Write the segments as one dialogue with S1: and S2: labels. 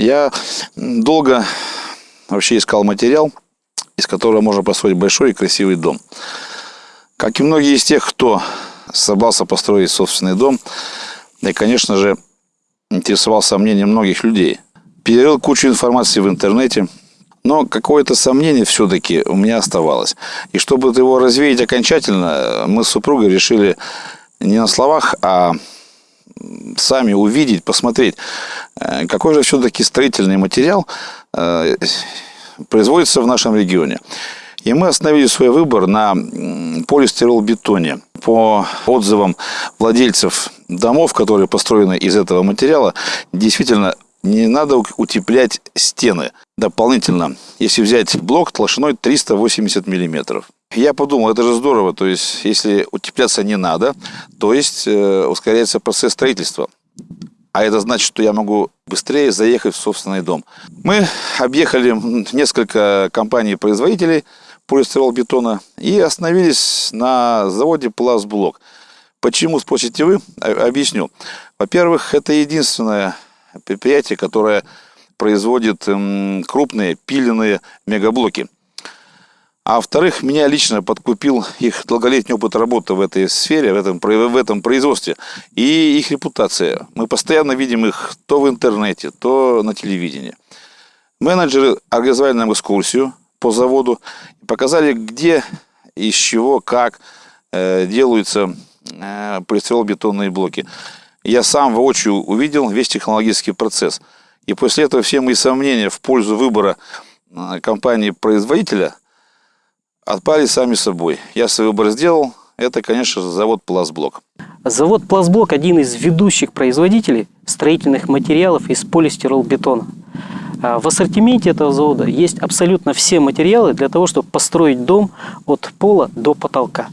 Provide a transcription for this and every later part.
S1: Я долго вообще искал материал, из которого можно построить большой и красивый дом. Как и многие из тех, кто собрался построить собственный дом, и, конечно же, интересовался мнением многих людей. Перерыл кучу информации в интернете, но какое-то сомнение все-таки у меня оставалось. И чтобы его развеять окончательно, мы с супругой решили не на словах, а сами увидеть, посмотреть, э, какой же все-таки строительный материал э, производится в нашем регионе. И мы остановили свой выбор на полистирол-бетоне. По отзывам владельцев домов, которые построены из этого материала, действительно не надо утеплять стены дополнительно, если взять блок толщиной 380 миллиметров. Я подумал, это же здорово, то есть если утепляться не надо, то есть э, ускоряется процесс строительства. А это значит, что я могу быстрее заехать в собственный дом. Мы объехали несколько компаний-производителей полистирол-бетона и остановились на заводе Пластблок. Почему, спросите вы? Объясню. Во-первых, это единственное предприятие, которое производит крупные пиленные мегаблоки. А во-вторых, меня лично подкупил их долголетний опыт работы в этой сфере, в этом, в этом производстве и их репутация. Мы постоянно видим их то в интернете, то на телевидении. Менеджеры организовали нам экскурсию по заводу, показали, где, из чего, как э, делаются э, полистирол-бетонные блоки. Я сам воочию увидел весь технологический процесс. И после этого все мои сомнения в пользу выбора э, компании-производителя отпали сами собой. Я свой выбор сделал. Это, конечно же, завод «Пластблок».
S2: Завод «Пластблок» – один из ведущих производителей строительных материалов из полистиролбетона. А в ассортименте этого завода есть абсолютно все материалы для того, чтобы построить дом от пола до потолка.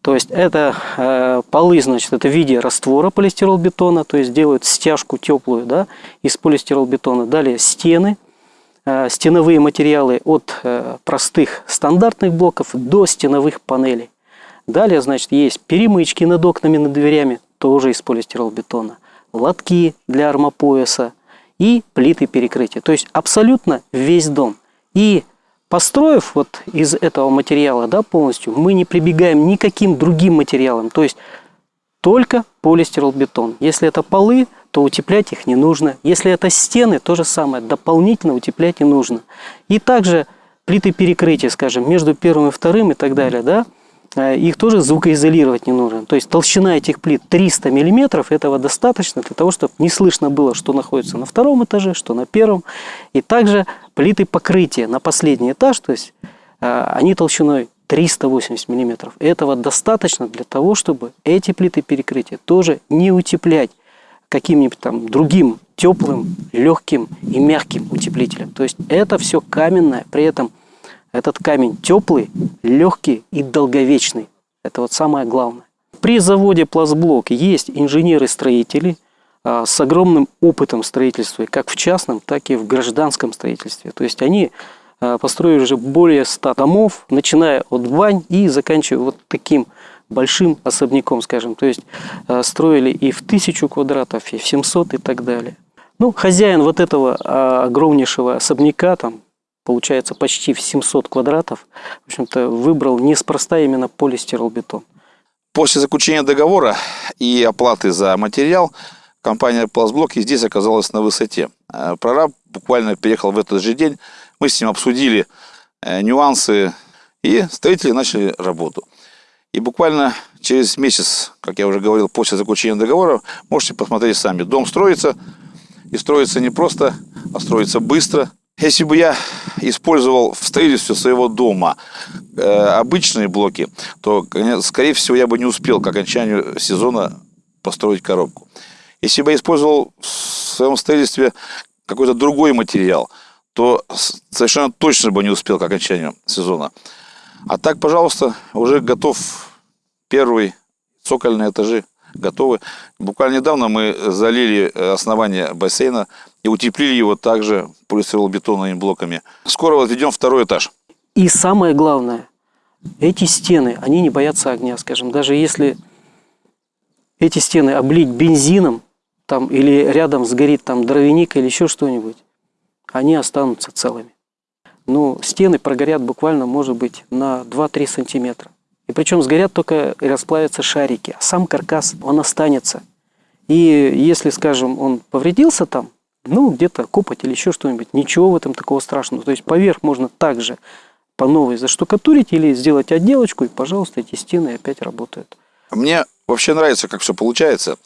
S2: То есть это э, полы, значит, это в виде раствора полистиролбетона, то есть делают стяжку теплую да, из полистиролбетона. Далее стены – стеновые материалы от э, простых стандартных блоков до стеновых панелей. Далее, значит, есть перемычки над окнами, над дверями, тоже из полистиролбетона, лотки для армопояса и плиты перекрытия. То есть абсолютно весь дом. И построив вот из этого материала да, полностью, мы не прибегаем никаким другим материалам. То есть только полистиролбетон. Если это полы, то утеплять их не нужно. Если это стены, то же самое, дополнительно утеплять не нужно. И также плиты перекрытия, скажем, между первым и вторым и так далее, да, э, их тоже звукоизолировать не нужно. То есть толщина этих плит 300 миллиметров, этого достаточно для того, чтобы не слышно было, что находится на втором этаже, что на первом. И также плиты покрытия на последний этаж, то есть э, они толщиной 380 миллиметров. Этого достаточно для того, чтобы эти плиты перекрытия тоже не утеплять каким-нибудь там другим теплым, легким и мягким утеплителем. То есть это все каменное, при этом этот камень теплый, легкий и долговечный. Это вот самое главное. При заводе Пластблок есть инженеры-строители а, с огромным опытом строительства, как в частном, так и в гражданском строительстве. То есть они а, построили уже более 100 домов, начиная от бань и заканчивая вот таким большим особняком, скажем. То есть э, строили и в тысячу квадратов, и в 700 и так далее. Ну, хозяин вот этого а, огромнейшего особняка, там, получается, почти в 700 квадратов, в общем-то, выбрал неспроста именно полистиролбетон.
S1: После заключения договора и оплаты за материал, компания «Пластблок» и здесь оказалась на высоте. Э, прораб буквально переехал в этот же день, мы с ним обсудили э, нюансы, и строители начали работу. И буквально через месяц, как я уже говорил, после заключения договора, можете посмотреть сами. Дом строится, и строится не просто, а строится быстро. Если бы я использовал в строительстве своего дома э, обычные блоки, то, скорее всего, я бы не успел к окончанию сезона построить коробку. Если бы я использовал в своем строительстве какой-то другой материал, то совершенно точно бы не успел к окончанию сезона. А так, пожалуйста, уже готов первый, цокольные этажи готовы. Буквально недавно мы залили основание бассейна и утеплили его также полистиролбетонными блоками. Скоро возведем второй этаж.
S2: И самое главное, эти стены, они не боятся огня, скажем. Даже если эти стены облить бензином, там, или рядом сгорит там дровяник или еще что-нибудь, они останутся целыми. Ну, стены прогорят буквально, может быть, на 2-3 сантиметра. И причем сгорят только и расплавятся шарики, а сам каркас, он останется. И если, скажем, он повредился там, ну, где-то копоть или еще что-нибудь, ничего в этом такого страшного. То есть поверх можно также по новой заштукатурить или сделать отделочку, и, пожалуйста, эти стены опять работают.
S1: Мне вообще нравится, как все получается.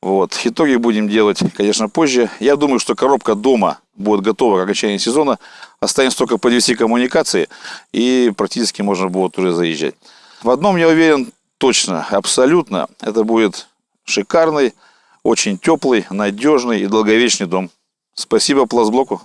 S1: Вот. Итоги будем делать, конечно, позже. Я думаю, что коробка дома будет готова к окончанию сезона. Останется только подвести коммуникации, и практически можно будет уже заезжать. В одном я уверен точно, абсолютно. Это будет шикарный, очень теплый, надежный и долговечный дом. Спасибо пластблоку.